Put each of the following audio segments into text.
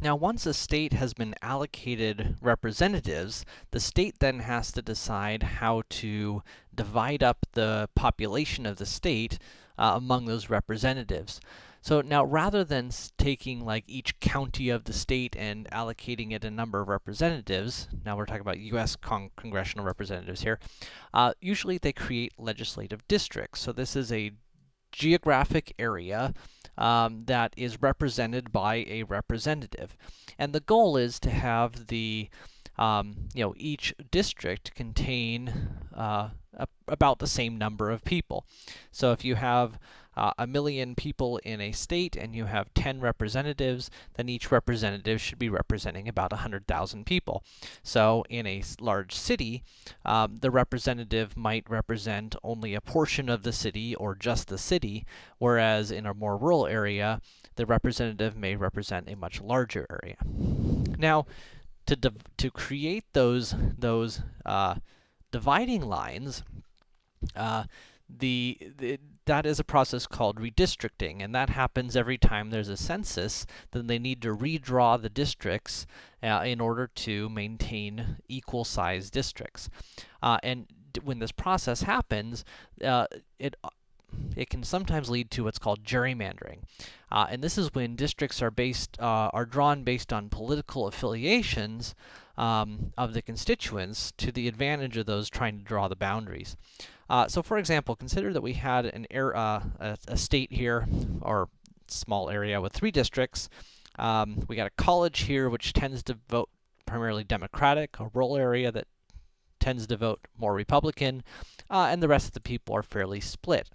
Now, once a state has been allocated representatives, the state then has to decide how to divide up the population of the state uh, among those representatives. So now, rather than taking like each county of the state and allocating it a number of representatives, now we're talking about U.S. Con congressional representatives here, uh, usually they create legislative districts. So this is a geographic area um, that is represented by a representative. And the goal is to have the, um, you know, each district contain uh, a, about the same number of people. So if you have uh, a million people in a state and you have 10 representatives, then each representative should be representing about 100,000 people. So in a large city, um, the representative might represent only a portion of the city or just the city, whereas in a more rural area, the representative may represent a much larger area. Now, to, to create those, those uh, dividing lines, uh, the, the, that is a process called redistricting, and that happens every time there's a census, then they need to redraw the districts uh, in order to maintain equal-sized districts. Uh, and when this process happens, uh, it it can sometimes lead to what's called gerrymandering. Uh, and this is when districts are based, uh, are drawn based on political affiliations um, of the constituents to the advantage of those trying to draw the boundaries. Uh, so for example, consider that we had an air, uh, a, a, state here, or small area with three districts. Um, we got a college here, which tends to vote primarily Democratic, a rural area that tends to vote more Republican, uh, and the rest of the people are fairly split.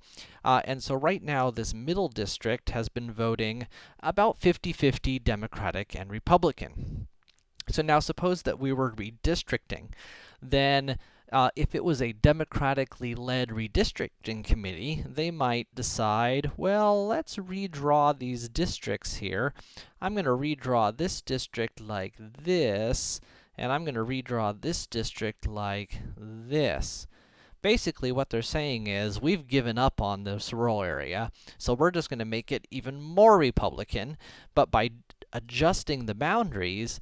Uh, and so right now, this middle district has been voting about 50-50 Democratic and Republican. So now suppose that we were redistricting, then uh, if it was a democratically led redistricting committee, they might decide, well, let's redraw these districts here. I'm going to redraw this district like this, and I'm going to redraw this district like this. Basically, what they're saying is, we've given up on this rural area, so we're just going to make it even more Republican, but by adjusting the boundaries,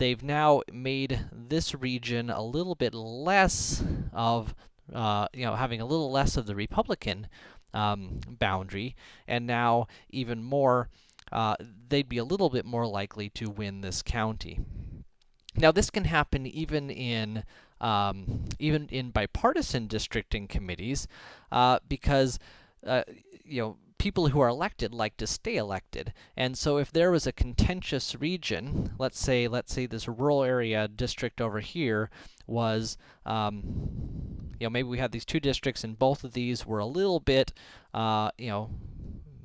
they've now made this region a little bit less of, uh, you know, having a little less of the Republican um, boundary, and now even more, uh, they'd be a little bit more likely to win this county. Now, this can happen even in um, even in bipartisan districting committees, uh, because uh, you know people who are elected like to stay elected. And so if there was a contentious region, let's say, let's say this rural area district over here was, um, you know, maybe we had these two districts and both of these were a little bit, uh, you know,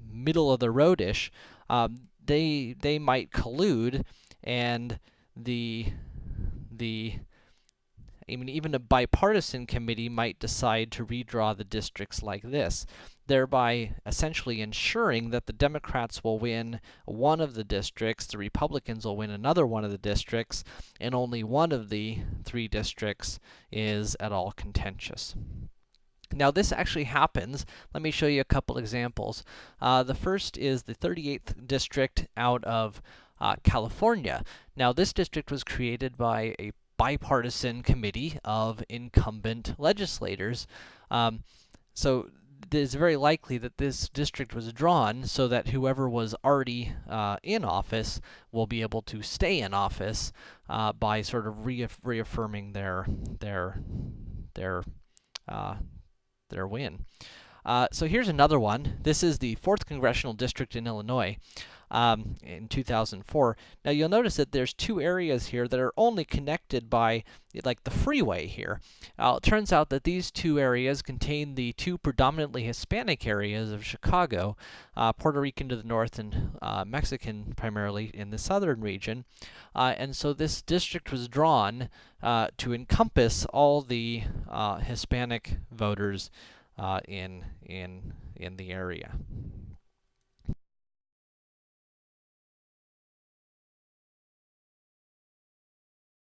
middle of the roadish, um, they, they might collude and the, the, I mean, even a bipartisan committee might decide to redraw the districts like this, thereby essentially ensuring that the Democrats will win one of the districts, the Republicans will win another one of the districts, and only one of the three districts is at all contentious. Now, this actually happens. Let me show you a couple examples. Uh, the first is the 38th district out of uh, California. Now, this district was created by a bipartisan committee of incumbent legislators. Um, so it is very likely that this district was drawn so that whoever was already uh, in office will be able to stay in office uh, by sort of reaff reaffirming their their their uh, their win. Uh, so here's another one. This is the 4th Congressional District in Illinois um, in 2004. Now you'll notice that there's two areas here that are only connected by like the freeway here. Uh, it turns out that these two areas contain the two predominantly Hispanic areas of Chicago, uh, Puerto Rican to the north and uh, Mexican primarily in the southern region. Uh, and so this district was drawn uh, to encompass all the uh, Hispanic voters in, in, in the area.